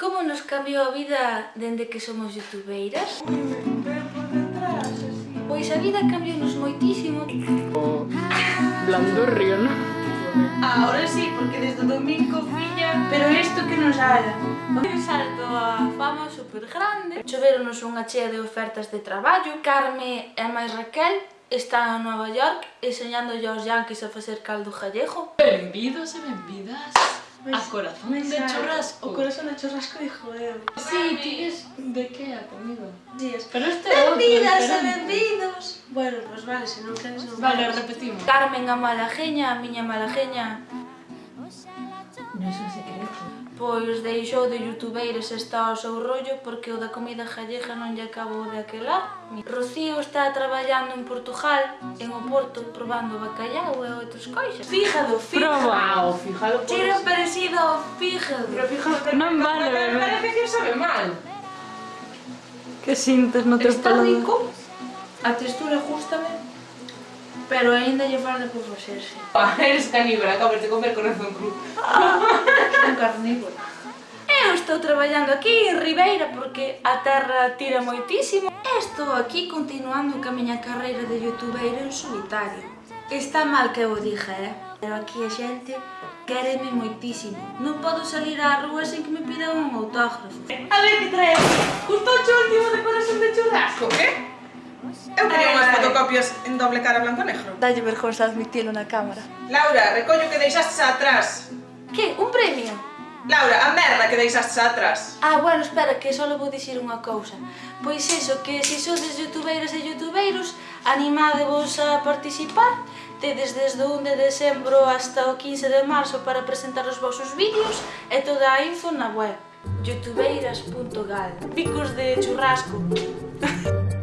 Como nos cambiou a vida dende que somos youtubeiras? Pois a vida cambiou-nos moitísimo. O non? Ahora sí, porque desde o domingo, filla, pero isto que nos haga. Un salto a fama super grande. Choveronos unha chea de ofertas de traballo. Carme e máis Raquel están en Nova York enseñándolle aos yanquis a facer caldo gallego. Benvidos e benvidas. A corazón de churrasco. O corazón de churrasco de joder. Sí, tienes de que a comida. Días. Pero este Benvidas e benvidos. Bueno, pues vale, se non queres non. Vale, repetimos. Carmen a Malajeña, a miña Malajeña. Non é secreto. Pois deixou de youtubeiros está ao seu rollo porque o da comida gallega non lle acabou de aquela. Rocío está traballando en Portugal, en o Porto, probando bacallau e outras cousas. Fíjalo, fíjalo. Probao, fígado. Cheira pois. parecido ao fígado. Pero fíjalo, non vale, bebé. Parece que sabe mal. Que sintes no teu paladar? Está rico. A textura gustame. Pero aínda lle falta cocerse. Ah, eres caníbal, acabas de comer corazón cru. Ah, carnívoro. Eu estou traballando aquí en Ribeira porque a terra tira moitísimo. Estou aquí continuando ca miña carreira de youtuber en solitario. Está mal que eu diga, eh? Pero aquí a xente quereme moitísimo. Non podo salir á rúa sen que me pidan un autógrafo. Eh, a ver que traes. Un fotocopias en doble cara blanco e negro? Dalle vergonza admitilo na cámara. Laura, recollo que deixastes atrás. Que? Un premio? Laura, a merda que deixastes atrás. Ah, bueno, espera, que só vou dicir unha cousa. Pois iso, que se sodes youtubeiras e youtubeiros, animadevos a participar. Tedes desde o 1 de decembro hasta o 15 de marzo para presentar os vosos vídeos e toda a info na web youtubeiras.gal Picos de churrasco.